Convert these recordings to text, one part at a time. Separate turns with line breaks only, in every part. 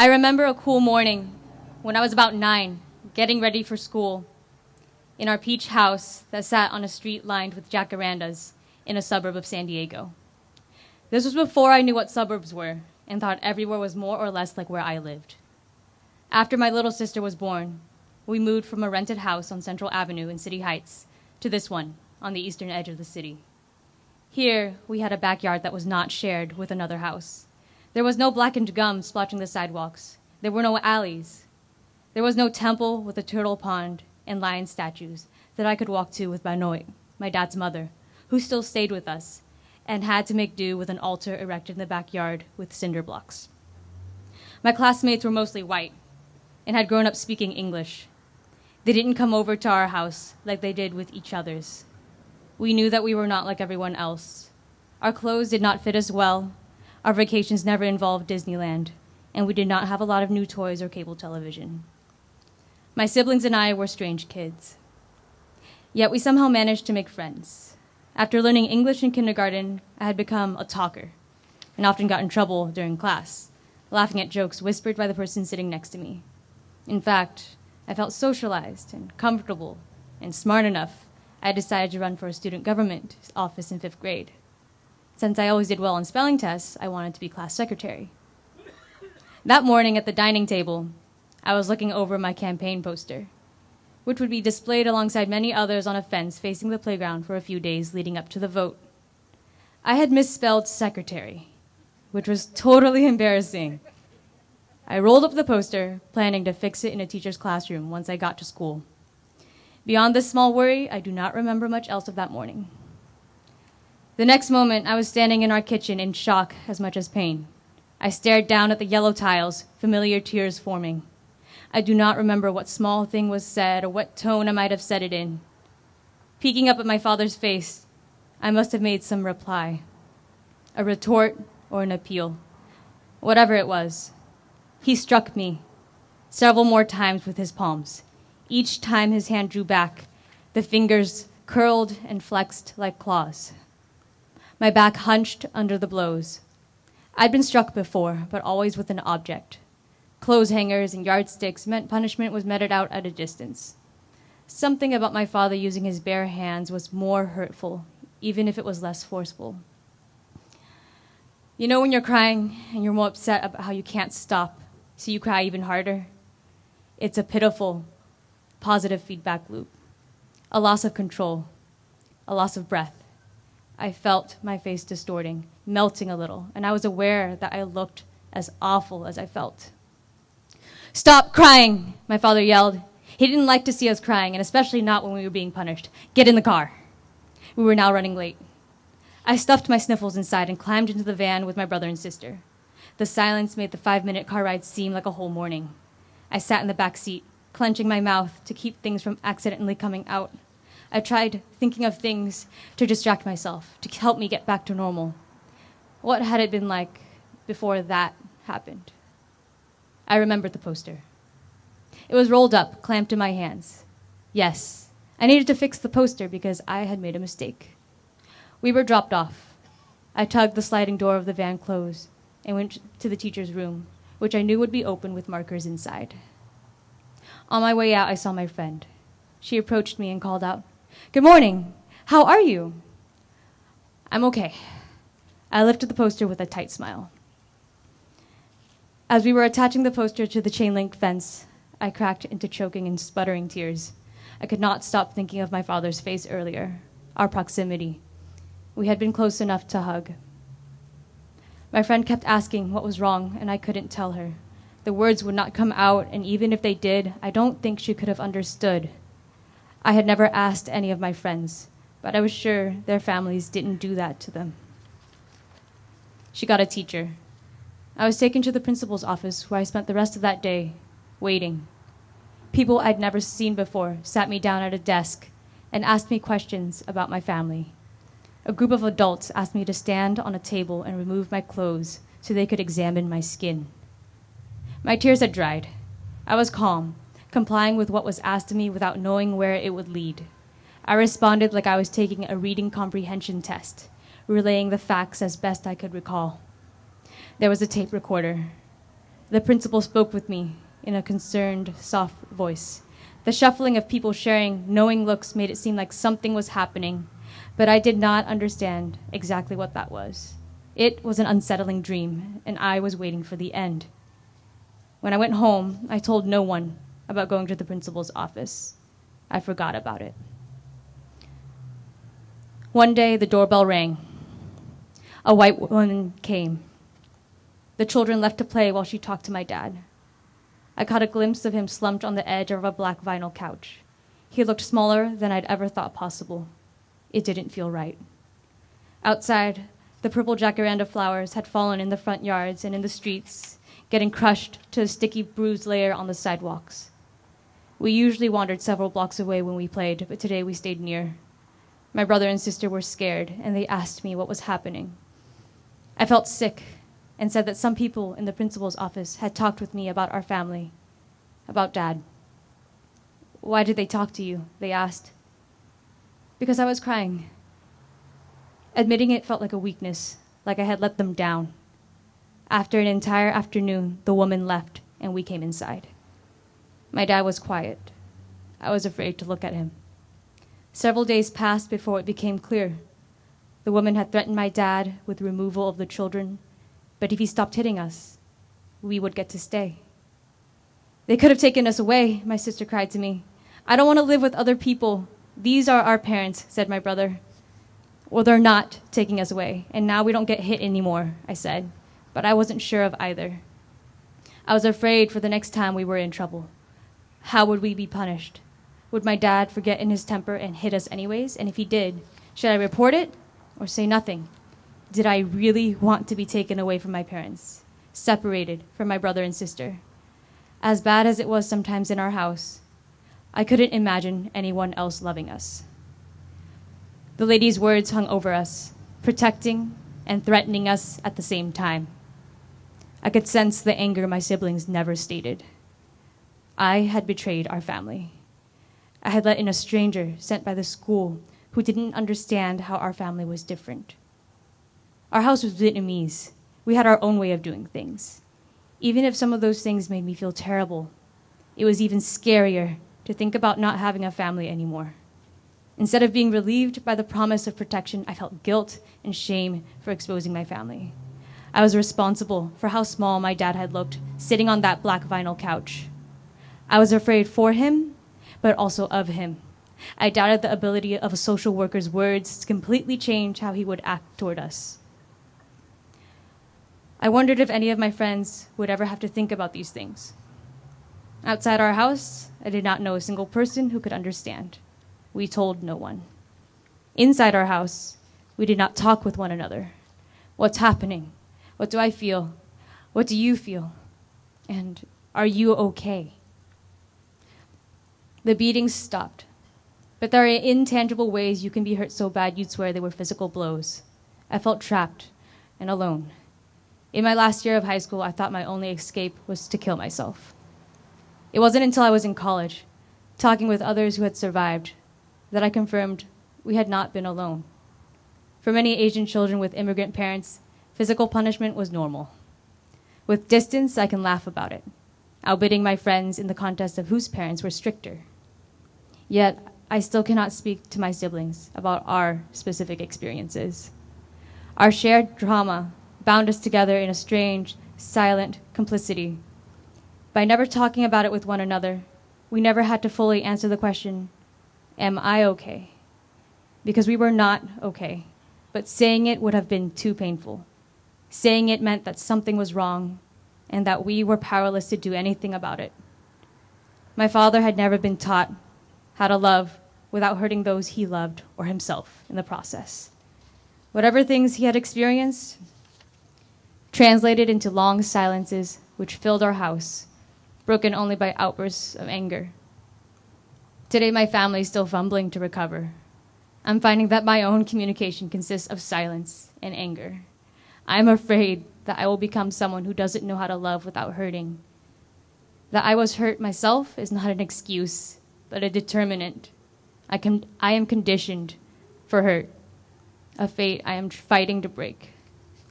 I remember a cool morning when I was about nine, getting ready for school in our peach house that sat on a street lined with jacarandas in a suburb of San Diego. This was before I knew what suburbs were and thought everywhere was more or less like where I lived. After my little sister was born, we moved from a rented house on Central Avenue in City Heights to this one on the eastern edge of the city. Here, we had a backyard that was not shared with another house. There was no blackened gum splotching the sidewalks. There were no alleys. There was no temple with a turtle pond and lion statues that I could walk to with Bà Nội, my dad's mother, who still stayed with us and had to make do with an altar erected in the backyard with cinder blocks. My classmates were mostly white and had grown up speaking English. They didn't come over to our house like they did with each other's. We knew that we were not like everyone else. Our clothes did not fit us well. Our vacations never involved Disneyland, and we did not have a lot of new toys or cable television. My siblings and I were strange kids. Yet we somehow managed to make friends. After learning English in kindergarten, I had become a talker and often got in trouble during class, laughing at jokes whispered by the person sitting next to me. In fact, I felt socialized and comfortable and smart enough, I decided to run for a student government office in fifth grade. Since I always did well on spelling tests, I wanted to be class secretary. That morning at the dining table, I was looking over my campaign poster, which would be displayed alongside many others on a fence facing the playground for a few days leading up to the vote. I had misspelled secretary, which was totally embarrassing. I rolled up the poster, planning to fix it in a teacher's classroom once I got to school. Beyond this small worry, I do not remember much else of that morning. The next moment, I was standing in our kitchen in shock as much as pain. I stared down at the yellow tiles, familiar tears forming. I do not remember what small thing was said or what tone I might have said it in. Peeking up at my father's face, I must have made some reply a retort or an appeal. Whatever it was, he struck me several more times with his palms. Each time his hand drew back, the fingers curled and flexed like claws. My back hunched under the blows. I'd been struck before, but always with an object. Clothes hangers and yardsticks meant punishment was meted out at a distance. Something about my father using his bare hands was more hurtful, even if it was less forceful. You know when you're crying and you're more upset about how you can't stop, so you cry even harder? It's a pitiful, positive feedback loop. A loss of control, a loss of breath. I felt my face distorting, melting a little, and I was aware that I looked as awful as I felt. Stop crying, my father yelled. He didn't like to see us crying, and especially not when we were being punished. Get in the car. We were now running late. I stuffed my sniffles inside and climbed into the van with my brother and sister. The silence made the five minute car ride seem like a whole morning. I sat in the back seat, clenching my mouth to keep things from accidentally coming out. I tried thinking of things to distract myself, to help me get back to normal. What had it been like before that happened? I remembered the poster. It was rolled up, clamped in my hands. Yes, I needed to fix the poster because I had made a mistake. We were dropped off. I tugged the sliding door of the van closed and went to the teacher's room, which I knew would be open with markers inside. On my way out, I saw my friend. She approached me and called out, Good morning. How are you? I'm okay. I lifted the poster with a tight smile. As we were attaching the poster to the chain link fence, I cracked into choking and sputtering tears. I could not stop thinking of my father's face earlier, our proximity. We had been close enough to hug. My friend kept asking what was wrong, and I couldn't tell her. The words would not come out, and even if they did, I don't think she could have understood. I had never asked any of my friends, but I was sure their families didn't do that to them. She got a teacher, I was taken to the principal's office where I spent the rest of that day waiting. People I'd never seen before sat me down at a desk and asked me questions about my family. A group of adults asked me to stand on a table and remove my clothes so they could examine my skin. My tears had dried. I was calm, complying with what was asked of me without knowing where it would lead. I responded like I was taking a reading comprehension test, relaying the facts as best I could recall. There was a tape recorder. The principal spoke with me in a concerned, soft voice. The shuffling of people sharing knowing looks made it seem like something was happening, but I did not understand exactly what that was. It was an unsettling dream, and I was waiting for the end. When I went home, I told no one about going to the principal's office. I forgot about it. One day, the doorbell rang. A white woman came. The children left to play while she talked to my dad. I caught a glimpse of him slumped on the edge of a black vinyl couch. He looked smaller than I'd ever thought possible. It didn't feel right. Outside, the purple jacaranda flowers had fallen in the front yards and in the streets, getting crushed to a sticky, bruised layer on the sidewalks. We usually wandered several blocks away when we played, but today we stayed near. My brother and sister were scared, and they asked me what was happening. I felt sick and said that some people in the principal's office had talked with me about our family, about dad. Why did they talk to you? They asked. Because I was crying. Admitting it felt like a weakness, like I had let them down. After an entire afternoon, the woman left and we came inside. My dad was quiet. I was afraid to look at him. Several days passed before it became clear. The woman had threatened my dad with removal of the children but if he stopped hitting us, we would get to stay. They could have taken us away, my sister cried to me. I don't want to live with other people. These are our parents, said my brother. Well, they're not taking us away, and now we don't get hit anymore, I said, but I wasn't sure of either. I was afraid for the next time we were in trouble. How would we be punished? Would my dad forget in his temper and hit us anyways? And if he did, should I report it or say nothing? did I really want to be taken away from my parents, separated from my brother and sister? As bad as it was sometimes in our house, I couldn't imagine anyone else loving us. The lady's words hung over us, protecting and threatening us at the same time. I could sense the anger my siblings never stated. I had betrayed our family. I had let in a stranger sent by the school who didn't understand how our family was different. Our house was Vietnamese. We had our own way of doing things. Even if some of those things made me feel terrible, it was even scarier to think about not having a family anymore. Instead of being relieved by the promise of protection, I felt guilt and shame for exposing my family. I was responsible for how small my dad had looked sitting on that black vinyl couch. I was afraid for him, but also of him. I doubted the ability of a social worker's words to completely change how he would act toward us. I wondered if any of my friends would ever have to think about these things. Outside our house, I did not know a single person who could understand. We told no one. Inside our house, we did not talk with one another. What's happening? What do I feel? What do you feel? And are you okay? The beatings stopped. But there are intangible ways you can be hurt so bad you'd swear they were physical blows. I felt trapped and alone. In my last year of high school, I thought my only escape was to kill myself. It wasn't until I was in college, talking with others who had survived, that I confirmed we had not been alone. For many Asian children with immigrant parents, physical punishment was normal. With distance, I can laugh about it, outbidding my friends in the contest of whose parents were stricter. Yet, I still cannot speak to my siblings about our specific experiences. Our shared trauma bound us together in a strange, silent complicity. By never talking about it with one another, we never had to fully answer the question, Am I okay? Because we were not okay, but saying it would have been too painful. Saying it meant that something was wrong and that we were powerless to do anything about it. My father had never been taught how to love without hurting those he loved or himself in the process. Whatever things he had experienced, translated into long silences which filled our house, broken only by outbursts of anger. Today, my family is still fumbling to recover. I'm finding that my own communication consists of silence and anger. I'm afraid that I will become someone who doesn't know how to love without hurting. That I was hurt myself is not an excuse, but a determinant. I, can, I am conditioned for hurt, a fate I am fighting to break.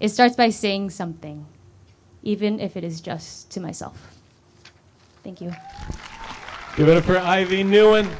It starts by saying something. even if it is just to myself. Thank you.
Give it up for Ivy Nguyen.